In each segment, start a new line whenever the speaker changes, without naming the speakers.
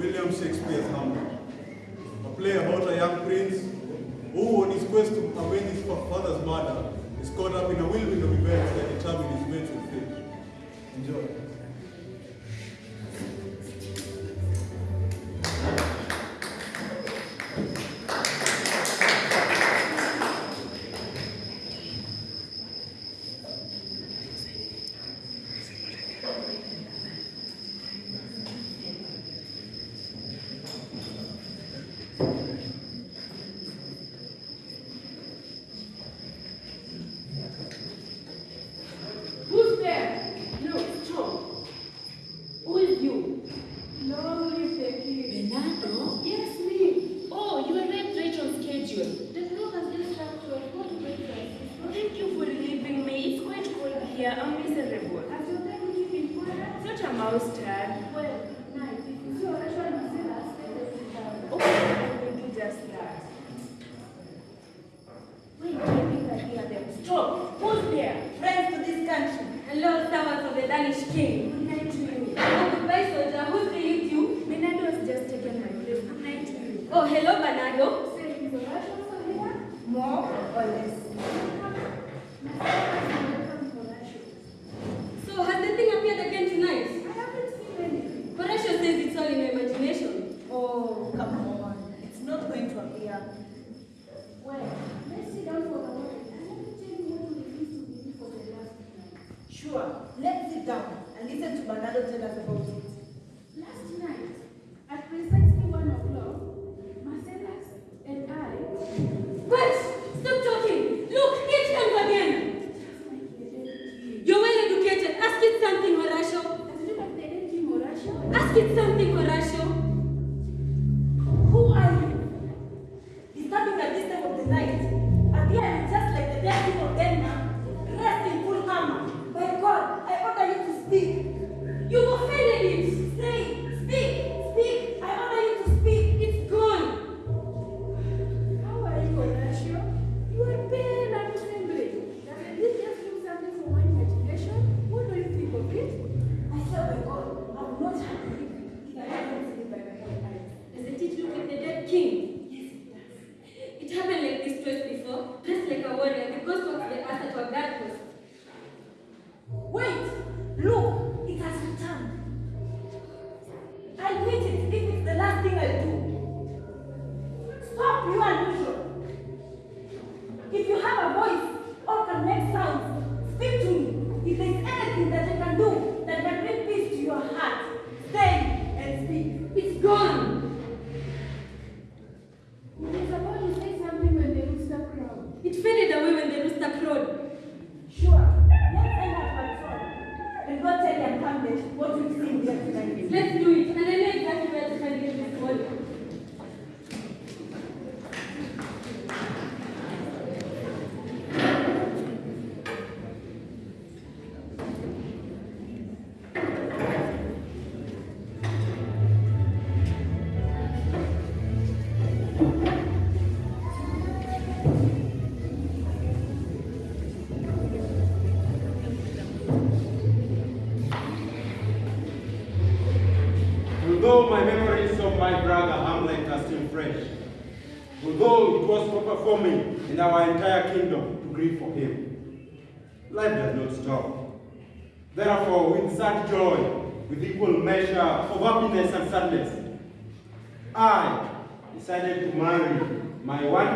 William Shakespeare's Hamlet, a play about a young prince who, on his quest to avenge his father's murder, is caught up in a whirlwind of events that determine his fate. Enjoy.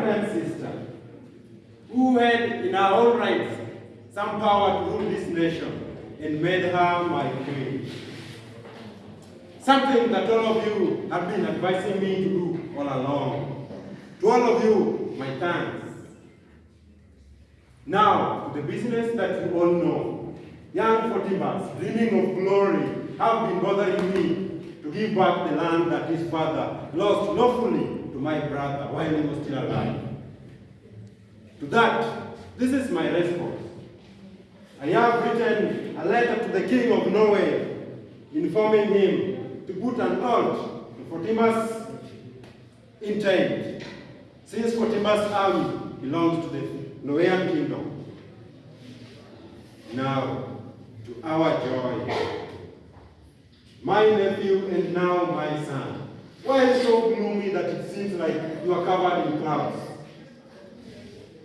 and
sister, who had in her own right some power to rule this nation and made her my queen. Something that all of you have been advising me to do all along. To all of you, my thanks. Now, the business that you all know. Young Fortinbras, dreaming of glory, have been bothering me to give back the land that his father lost lawfully my brother while he was still alive. To that, this is my response. I have written a letter to the King of Norway informing him to put an halt to Fortinbras' intent, since Fortinbras' army belongs to the Norwegian kingdom. Now, to our joy, my nephew and now my son, why is it so gloomy that it seems like you are covered in clouds?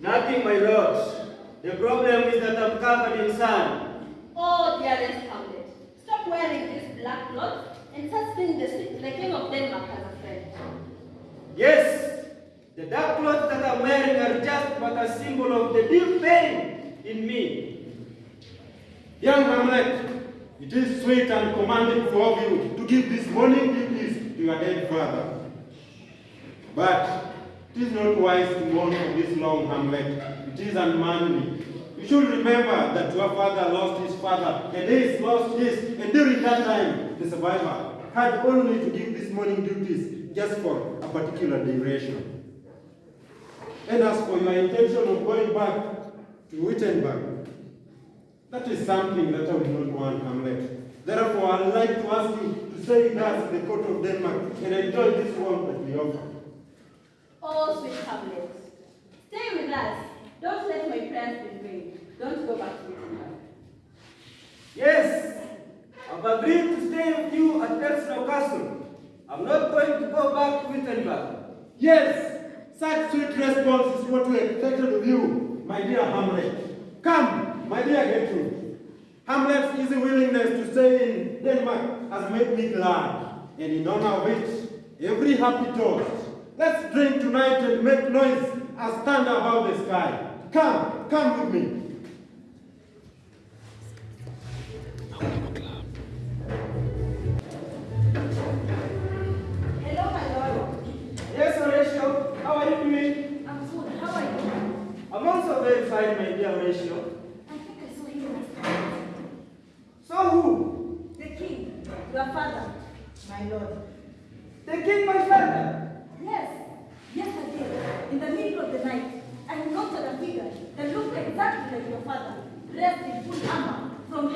Nothing, my lord. The problem is that I'm covered in sand.
Oh, dearest Hamlet, stop wearing this black cloth and start seeing the, the king of Denmark as a friend.
Yes, the dark clothes that I'm wearing are just but a symbol of the deep pain in me.
Young Hamlet, it is sweet and commanding for you to give this mourning duties to your dead father. But it is not wise to mourn for this long Hamlet. It is unmanly. You should remember that your father lost his father, and his lost his, and during that time, the survivor had only to give this mourning duties just for a particular duration. And as for your intention of going back to Wittenberg, that is something that I will not want, Hamlet. Therefore, I'd like to ask you with us in the court of Denmark and enjoy this warmth that we offer.
Oh, sweet Hamlet, stay with us. Don't let my prayers be in vain. Don't go back to Wittenberg.
Yes, I've agreed to stay with you at Elsinore Castle. I'm not going to go back to Wittenberg.
Yes, such sweet response is what we expected of you, my dear Hamlet. Come, my dear Gertrude. Hamlet's easy willingness to stay in Denmark has made me glad, and in honor of it, every happy toast. Let's drink tonight and make noise as thunder above the sky. Come, come with me.
Hello, my lord.
Yes, Horatio, how are you doing?
I'm good. How are you?
I'm also very fine, my dear Horatio.
I think I saw you last night.
So who?
The king, your father, my lord.
The king, my father.
Yes, yesterday, in the middle of the night, I encountered a figure that looked exactly like your father, dressed in full armor from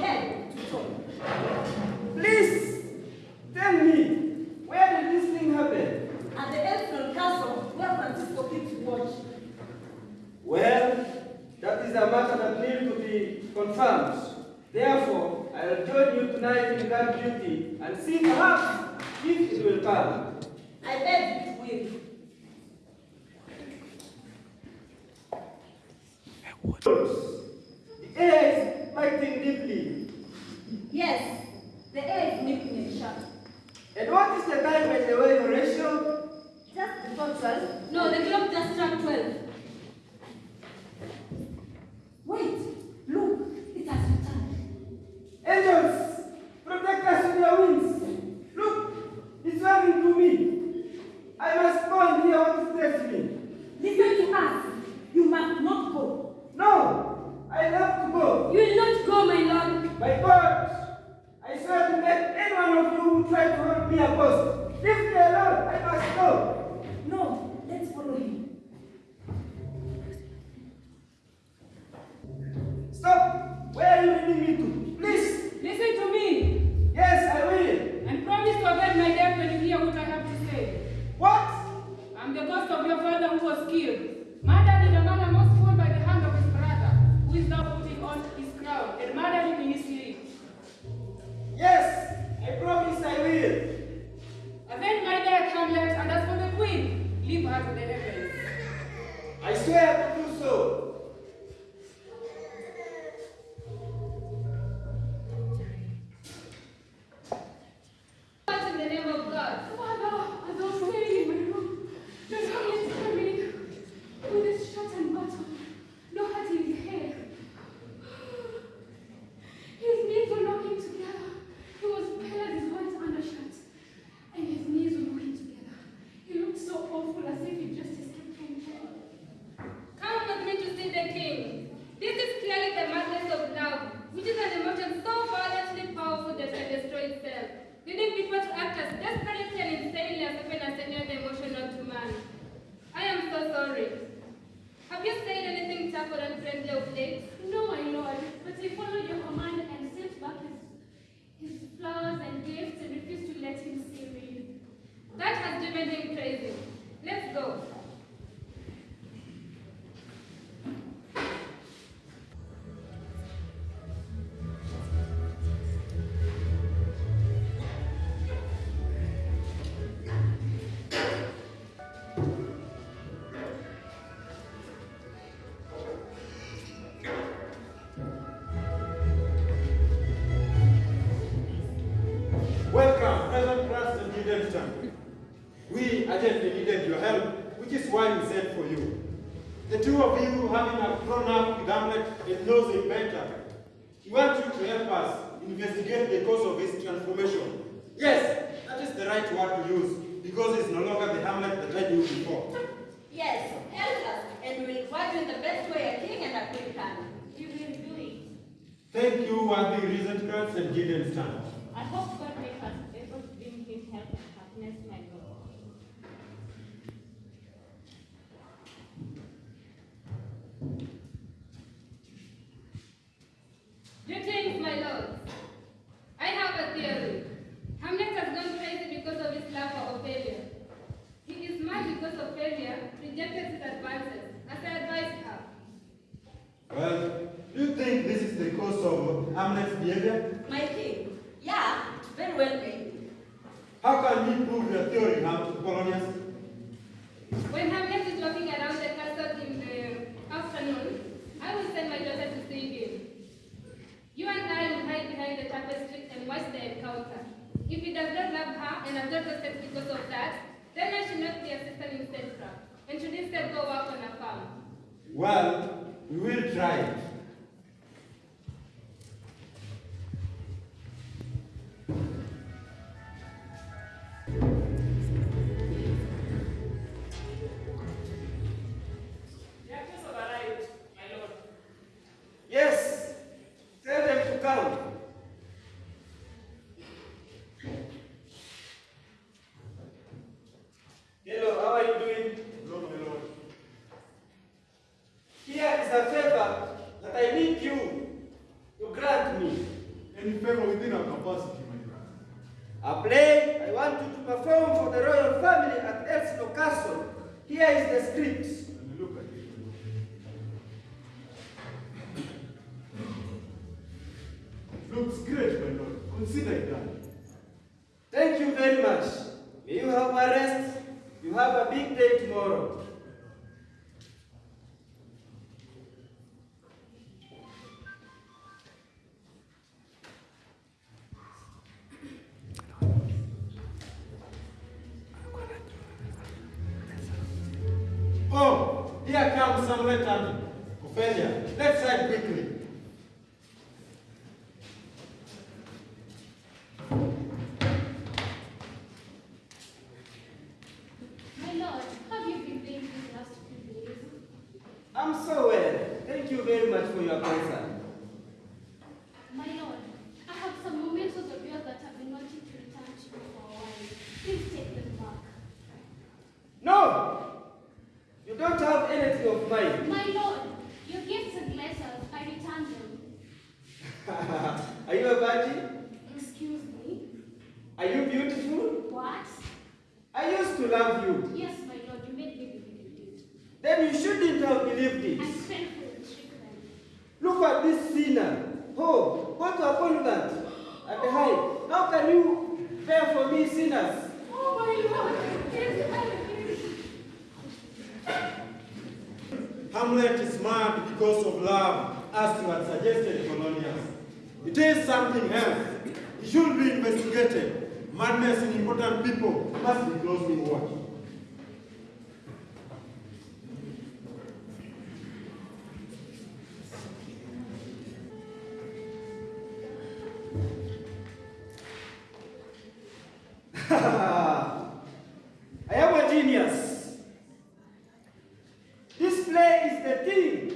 Welcome, present class and needed time.
We urgently needed your help, which is why we sent for you. The two of you, having a grown up with Hamlet and knows him better, we want you to help us investigate the cause of his transformation. Yes, that is the right word to use because it's no longer the Hamlet that I knew before.
Yes, help us, and we will guide you in the best way a king and a queen can.
You will do it.
Thank you, worthy Rosenkrantz and Guildenstern.
I hope God make us able to bring him help and happiness, my Lord.
Greetings, my lord. I have a theory. Hamlet has gone crazy because of his love for Ophelia. He is mad because Ophelia rejected his advances, as I advised her.
Well, do you think this is the cause of Behavior?
My king, yeah, very well made.
How can you prove your theory, Ham- Polonius?
When Hamlet is walking around the castle in the afternoon, I will send my daughter to see him. You and I will hide behind the tapestry and watch the encounter. If he does not love her and not sex because of that, then I should not be assistant in statecraft and should instead go work on a farm.
Well, we will try it. Hamlet Ophelia. Let's ride quickly.
My Lord, have you been doing these last few days?
I'm so well. Thank you very much for your concern.
My Lord, I have some mementos of yours that I've been wanting to return to you for a while. Please take them back.
No! You don't have anything of mine.
My Lord, your gifts and letters, I return them.
Are you a virgin?
Excuse me?
Are you beautiful?
What?
I used to love you.
Yes, my Lord, you made me believe it.
Then you shouldn't have believed
I'm
it.
thankful and stricken.
Look at this sinner. Oh, go to a convent at the height. How can you bear for me sinners?
Oh, my Lord, yes, I agree.
Hamlet is mad because of love, as you had suggested, Polonius. It is something else. It should be investigated. Madness in important people must be closely watched.
I am a genius. This play is the thing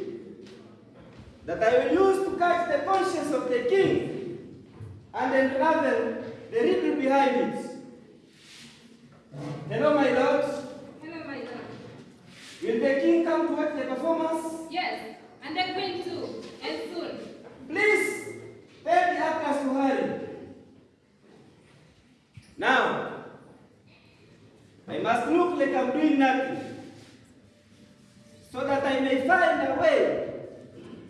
that I will use to catch the conscience of the king and unravel the riddle behind it. Hello, my lords.
Hello, my lord.
Will the king come to watch the performance?
Yes, and the queen too, and soon.
Please tell the actors to hurry. Now, I must look like I'm doing nothing so that I may find a way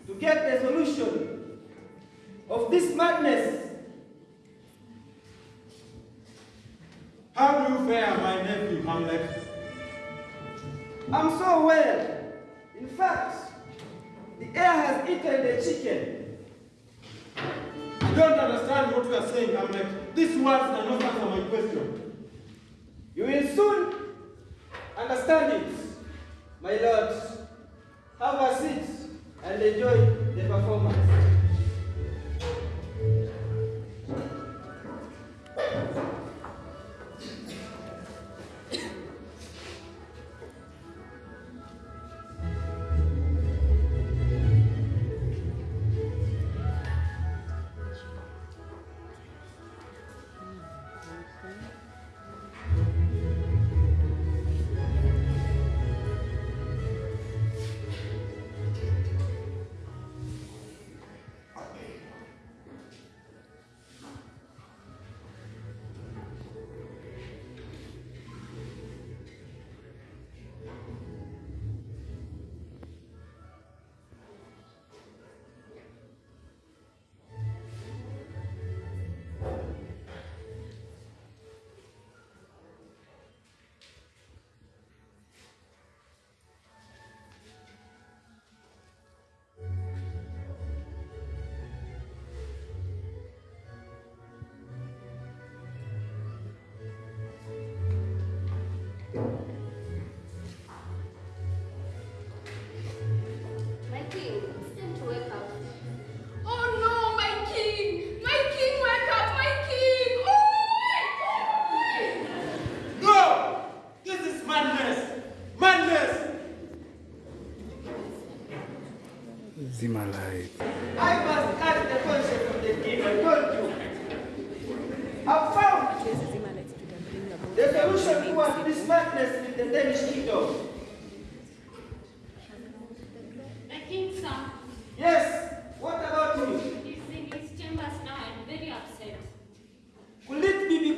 to get a solution of this madness.
How do you fare, my nephew Hamlet?
I'm so well. In fact, the air has eaten the chicken.
I don't understand what you are saying, Hamlet. These words are not answer my question.
You will soon
understand it.
My lords. have a seat and
enjoy the performance.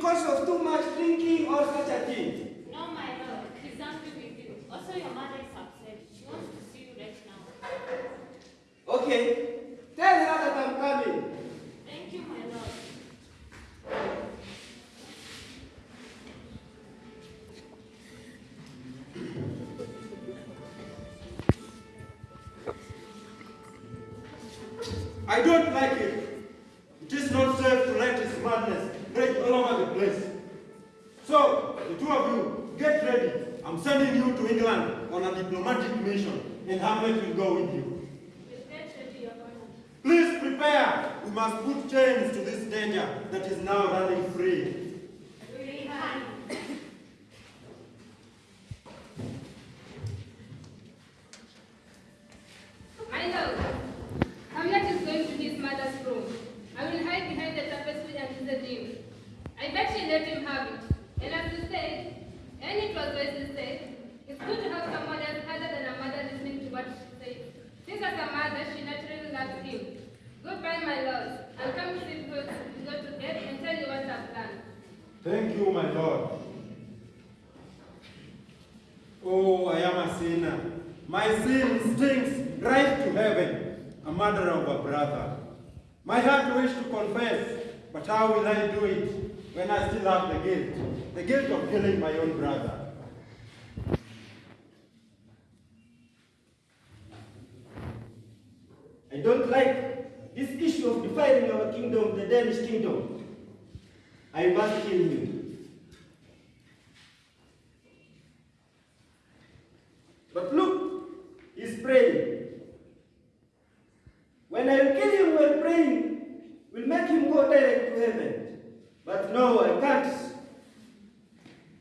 Because of too much drinking or such a thing?
No, my lord, he's angry with you. Also, your mother is upset. She wants to see you right now.
Okay,
My
heart wishes to confess, but how will I do it when I still have the guilt? The guilt of killing my own brother.
I don't like this issue of dividing our kingdom, the Danish kingdom. I must kill him. But look, he's praying. When I kill him while praying, will make him go direct to heaven. But no, I can't.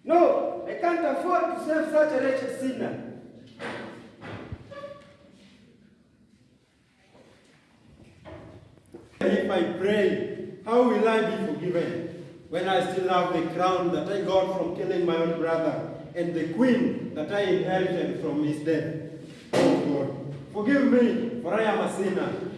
No, I can't afford to save such a wretched sinner.
If I pray, how will I be forgiven when I still have the crown that I got from killing my own brother and the queen that I inherited from his death? Oh God, forgive me, for I am a sinner.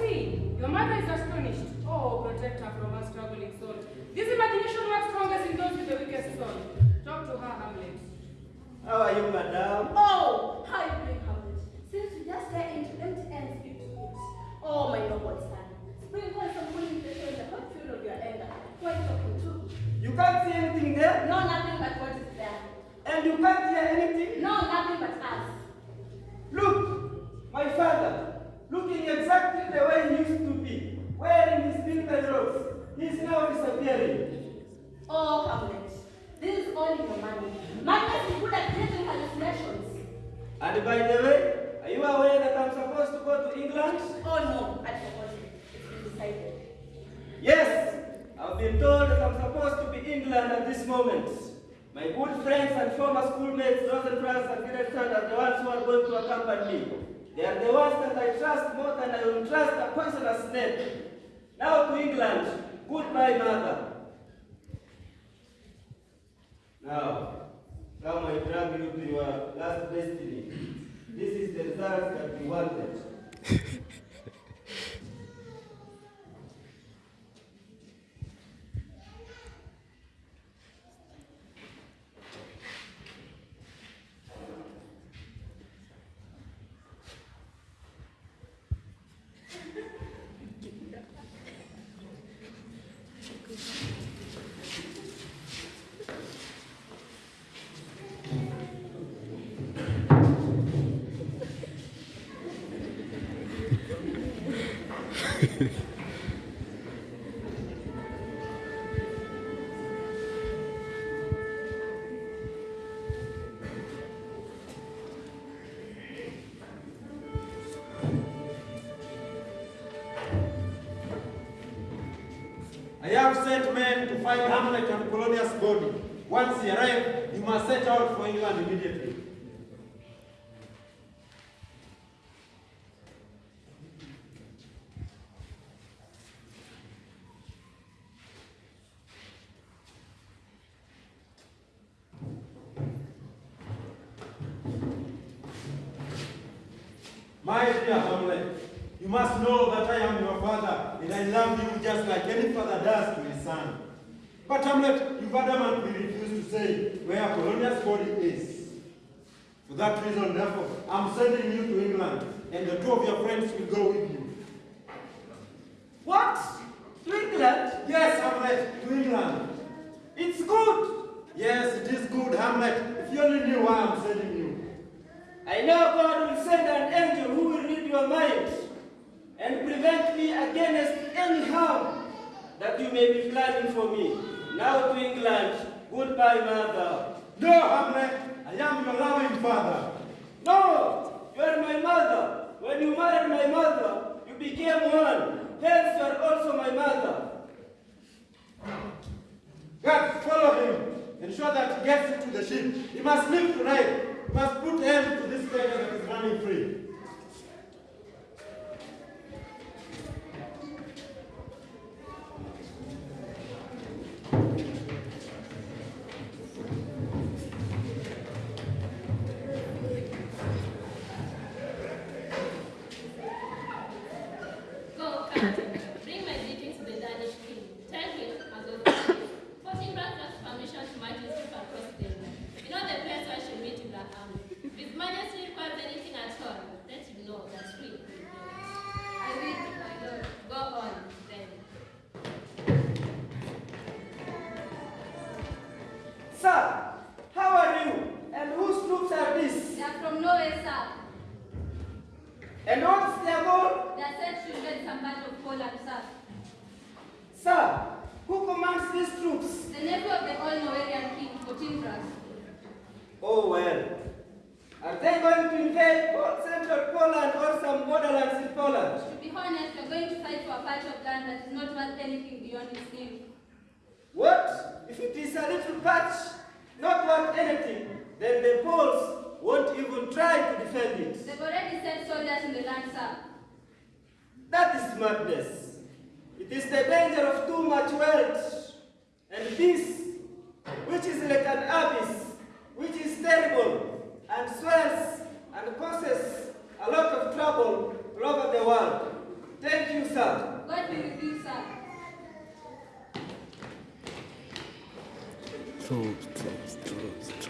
see, your
mother is astonished.
Oh,
protect her from her
struggling soul. This imagination works strongest in those with the
weakest soul. Talk to her, Hamlet. How are you, madam?
Oh, how are you
Hamlet?
Since you just get into empty ends, you
Oh, my noble son. Sprinkle some wood in the in the hot fuel of your anger.
Who are you
talking to? You can't see anything there? No, nothing but what is there. And you
can't hear anything?
No, nothing but us.
Look, my father looking exactly the way he used to be, wearing his military robes. He's now disappearing.
Oh, Hamlet, this is all in your money. Madness is good at creating hallucinations.
And by the way, are you aware that I'm supposed to go to England?
Oh no, I forgot it. It's been decided.
Yes, I've been told that I'm supposed to be in England at this moment. My good friends and former schoolmates, Rosenkrantz and Guildenstern, are the ones who are going to accompany me. They are the ones that I trust more than I will trust a poisonous snake. Now to England. Goodbye, mother. Now, come I drag you to your last destiny. This is the result that you wanted.
find Hamlet and Polonius' body. Once he arrives, you must set out for England immediately. My dear Hamlet, you must know that I am your father, and I love you just like any father does to his son. But Hamlet, you've adamantly refused to say where Polonius' body is. For that reason, therefore, I'm sending you to England, and the two of your friends will go with you.
What? To England?
Yes, Hamlet, to England.
It's good.
Yes, it is good, Hamlet. If you only knew why I'm sending you.
I know God will send an angel who will read your mind and prevent me against any harm that you may be planning for me. Now to England. Goodbye, mother.
No, Hamlet, I am your loving father.
No, you are my mother. When you married my mother, you became one. Hence, you are also my mother.
God, follow him. Ensure that he gets into the ship. He must leave tonight. He must put end to this beggar that is running free.
And what's their goal?
They are sent to invade some part of Poland, sir.
Sir, who commands these troops?
The nephew of the old Norwegian king, Fortinbras.
Oh well. Are they going to invade central Poland or some borderlands in Poland?
To be honest, we are going to fight for a patch of land that is not worth anything beyond its name.
What? If it is a little patch, not worth anything, then the Poles won't even try to defend it.
They've already sent soldiers in the land, sir.
That is madness. It is the danger of too much wealth. And this, which is like an abyss, which is terrible and swells and causes a lot of trouble all over the world. Thank you, sir.
God be with you, sir.
Troops, troops, troops, troops,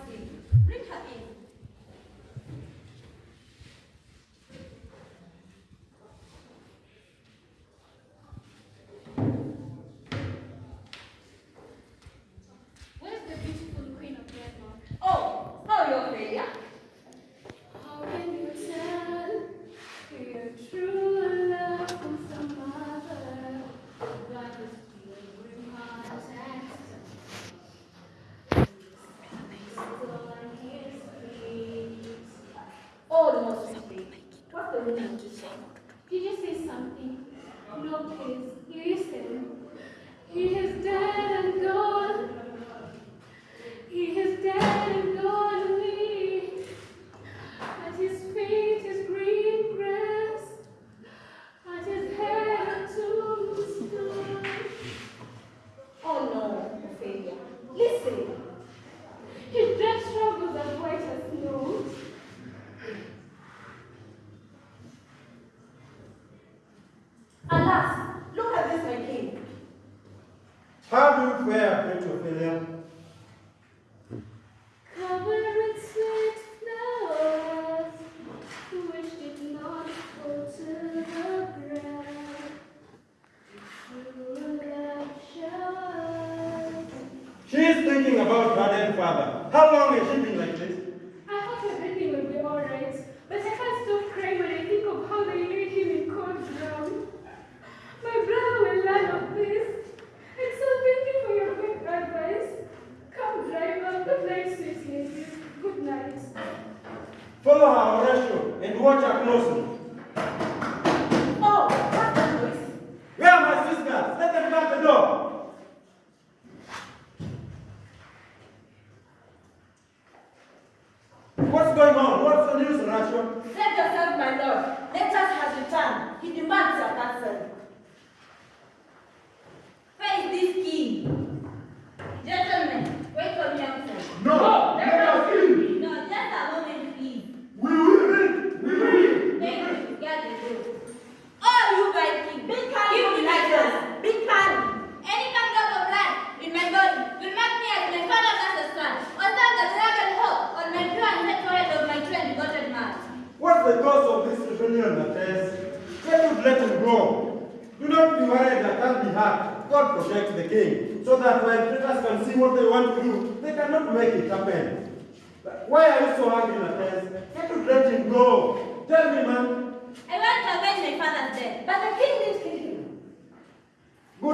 He's thinking about God and Father. How long has she been like this?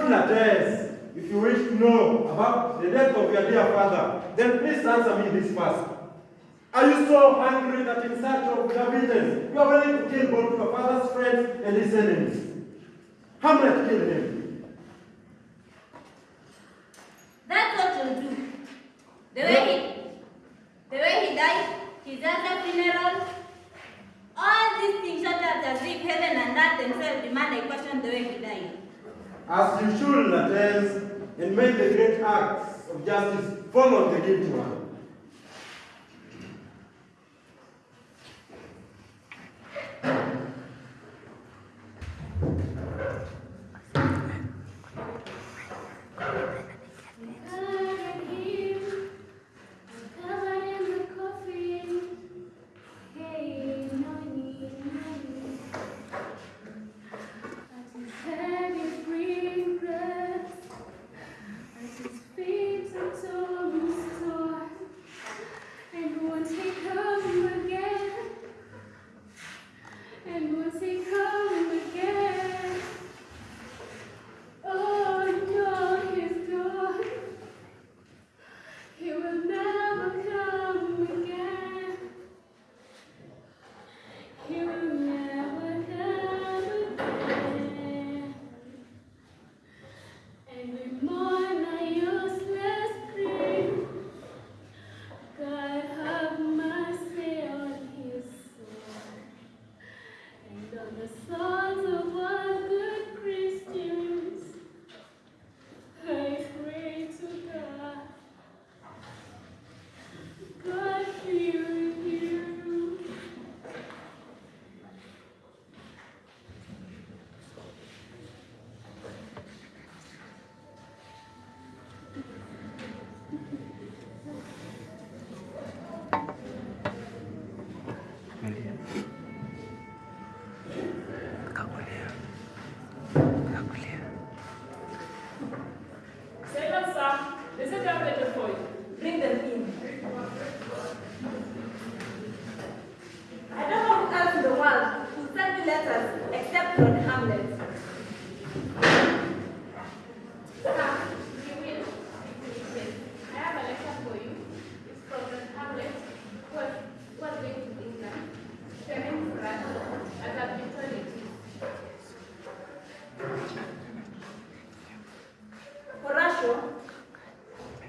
if you wish to know about the death of your dear father, then please answer me this first. Are you so hungry that in search of your vengeance, you are willing to kill both your father's friends and his enemies? Hamlet killed him.
That's what you'll do. The way, yeah. he, the way he died, his other funeral, all these things shut out as if heaven and earth themselves demand a question the way he died
as you should attest and made the great acts of justice, follow the guilty one.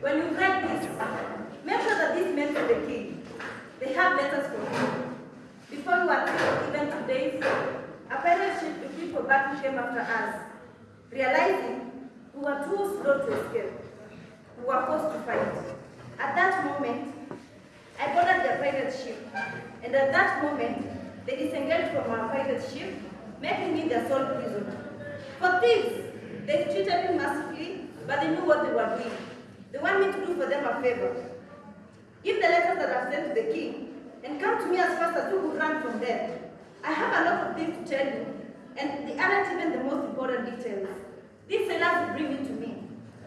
When you read this, make sure that these men for the king. They have letters for you. Before you attend even today, a fellowship with people back who came
after us, realizing we were too slow to escape. We were forced to fight. At that moment, I boarded their pirate ship, and at that moment, they disengaged from our pirate ship, making me their sole prisoner. For this, they treated me mercifully, but they knew what they were doing. They want me to do for them a favor. Give the letters that I've sent to the king, and come to me as fast as you could run from there. I have a lot of things to tell you, and they aren't even the most important details. These will bring you to me.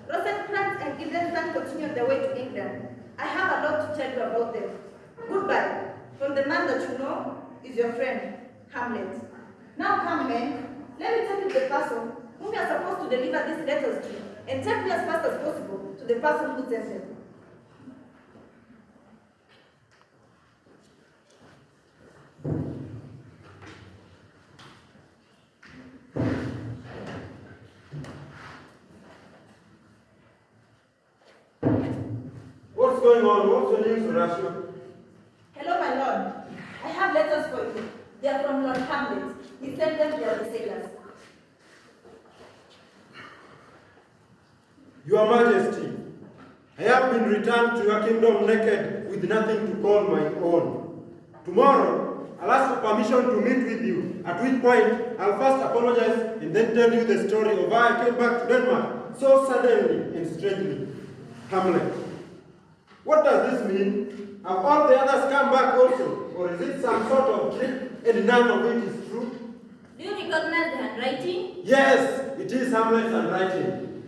Rosencrantz and Guildenstern continue on their way to England. I have a lot to tell you about them. Goodbye, from the man that you know is your friend, Hamlet. Now come, men. Let me tell you the person whom you are supposed to deliver these letters to, and take me as fast as possible the person who sent them.
What's going on? What's the news, Horatio?
Hello, my lord. I have letters for you. They are from Lord Hamlet. He sent them to the sailors.
Your Majesty, I have been returned to your kingdom naked with nothing to call my own. Tomorrow, I'll ask for permission to meet with you, at which point I'll first apologize and then tell you the story of how I came back to Denmark so suddenly and strangely. Hamlet. What does this mean? Have all the others come back also? Or is it some sort of trick and none of it is true?
Do you recognize the handwriting?
Yes, it is Hamlet's handwriting.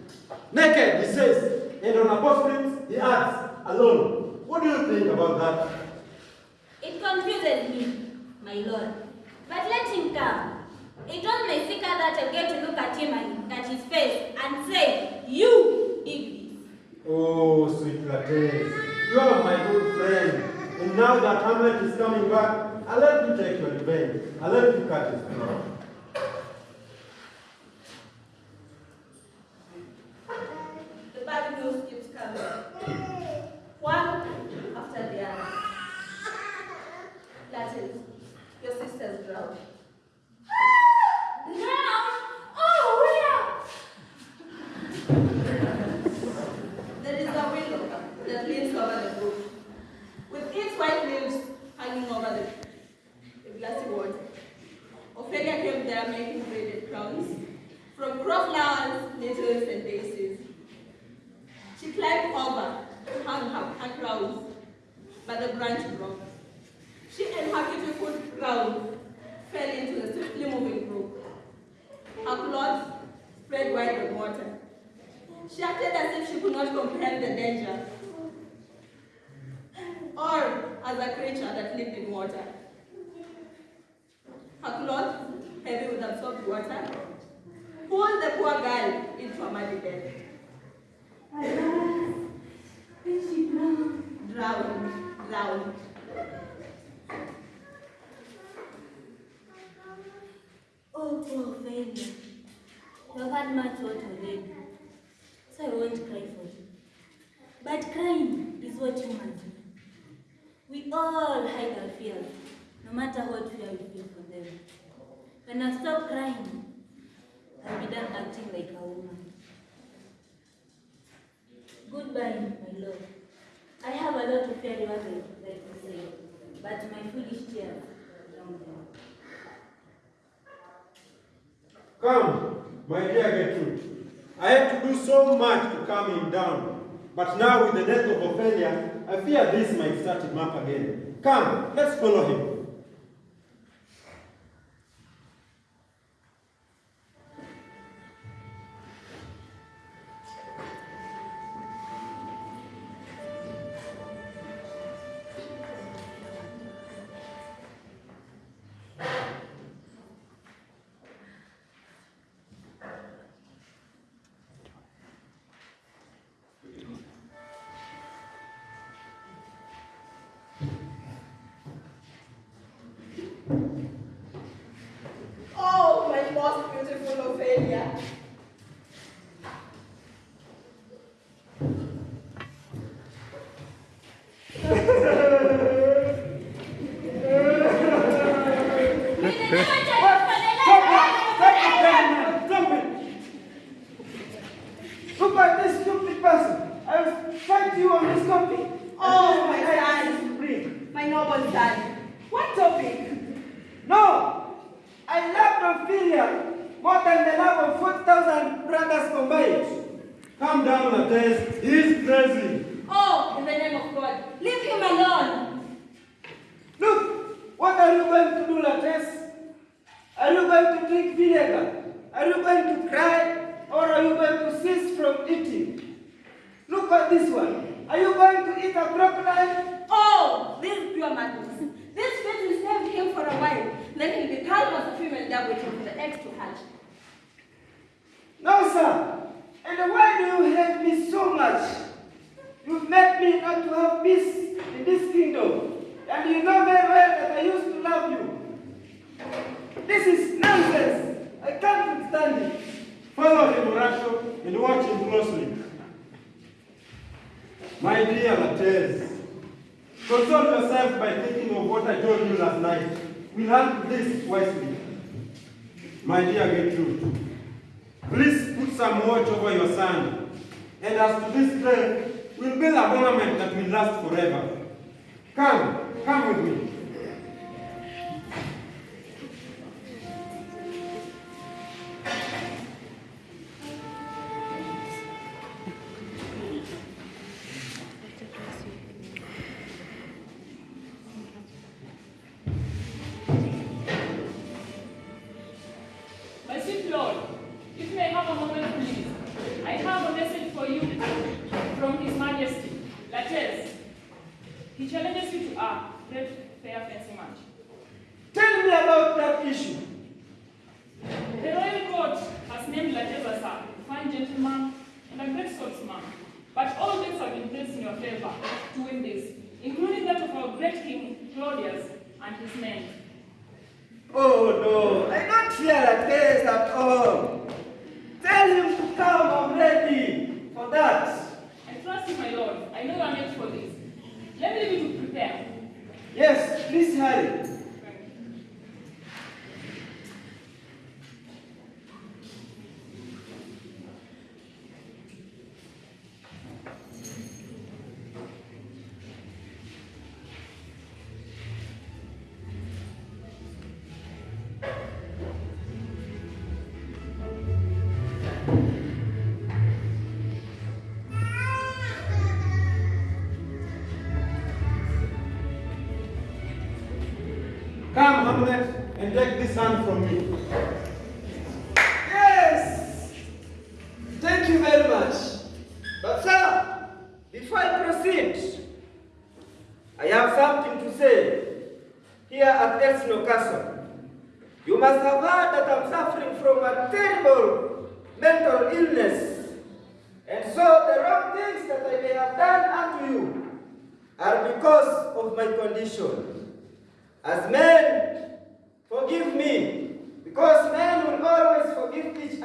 Naked, he says, and on a postscript, he adds, alone. What do you think about that?
It confuses me, my lord. But let him come. It was my seeker that I get to look at him and at his face and say, You did this.
Oh, sweet Laertes, you are my good friend. And now that Hamlet is coming back, I'll let you take your revenge. I'll let you cut his throat.
The bad news keeps coming. One after the other. That is, your sister's drowned.
Drowned? Oh,
There is a willow that leans over the brook, with its white leaves hanging over the, the glassy water. Ophelia came there making braided crowns from crowflowers, nettles, and daisies. She climbed over to hang her, her crowns, but the branch broke. She and her beautiful crown fell into the swiftly moving brook. Her clothes spread wide on water. She acted as if she could not comprehend the danger, or as a creature that lived in water. Her clothes, heavy with absorbed water, pulled the poor girl into a muddy death.
Alas, then she drowned.
Drowned, drowned.
Oh, poor Ophelia. You've had much hurt already, so I won't cry for you. But crying is what humans do. We all hide our fears, no matter what fear we feel for them. When I stop crying, I'll be done acting like a woman. Goodbye, my love. I have a lot of fairy words I'd like to say, but my foolish tears drown them.
Come, my dear Gertrude. I had to do so much to calm him down. But now with the death of Ophelia, I fear this might start him up again. Come, let's follow him.
This one. Are you going to eat a crocodile?
Oh, this is pure madness. This fate will save him for a while. Then he'll be calm as a female dove waiting for the eggs to hatch.
No, sir. And why do you hate me so much? You've made me not to have peace in this kingdom. And you know very well that I used to love you. This is nonsense. I can't stand it.
Follow him, Horatio, and watch him closely. My dear Laertes, console yourself by thinking of what I told you last night. We'll handle this wisely. My dear Gertrude, please put some watch over your son. And as to this grave, we'll build a monument that will last forever. Come, come with me.
Been placed in your favor to win this, including that of our great king, Claudius, and his men.
Oh no, I don't fear a case at all. Tell him to come, I'm ready for that.
I trust you, my lord. I know you are meant for this. Let me leave you to prepare.
Yes, please hurry.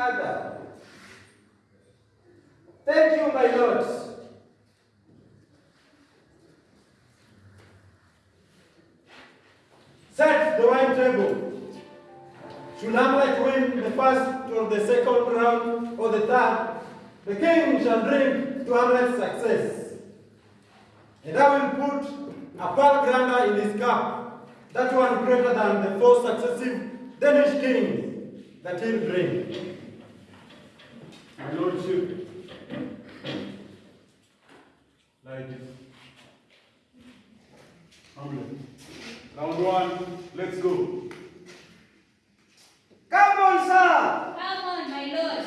Other. Thank you, my lords.
Set the wine table. Should Hamlet win the first or the second round or the third, the king shall drink to Hamlet's success. And I will put a pearl grander in his cup, that one greater than the four successive Danish kings that he'll drink. My lordship, like this. Hamlet. Round one, let's go.
Come on, sir.
Come on, my lord.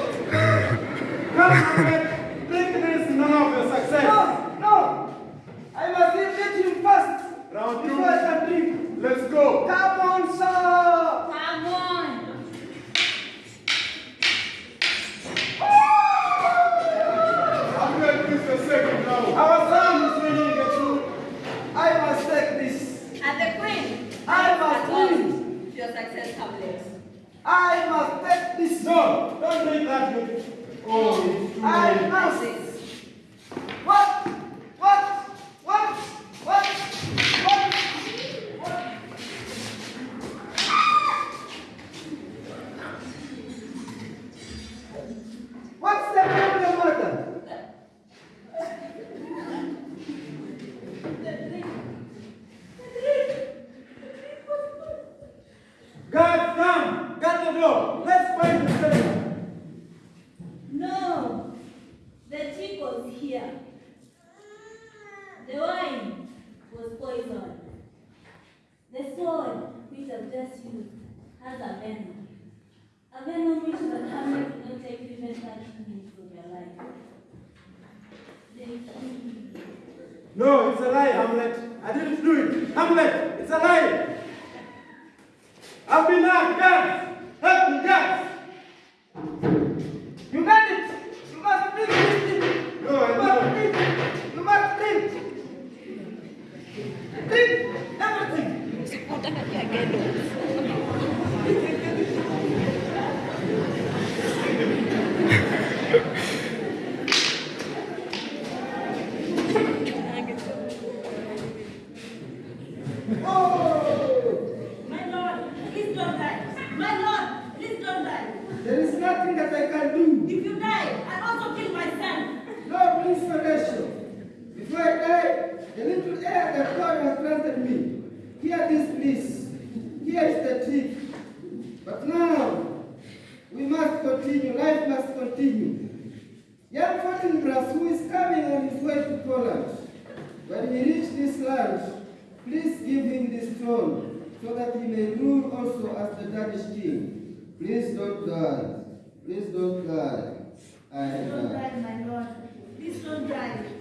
Come, Hamlet, drink this in honor of your success.
No, no. I must defeat him first
Round
before I
two,
can drink.
let's go.
Come on, sir.
Come on.
Hamlet is the second now.
Our son is winning the truth. I must take this.
And the queen.
I must
At last,
win.
Your success, Hamlet.
I must take this.
No, don't drink that. Oh, it's too late.
Please don't die, my lord. Please don't die.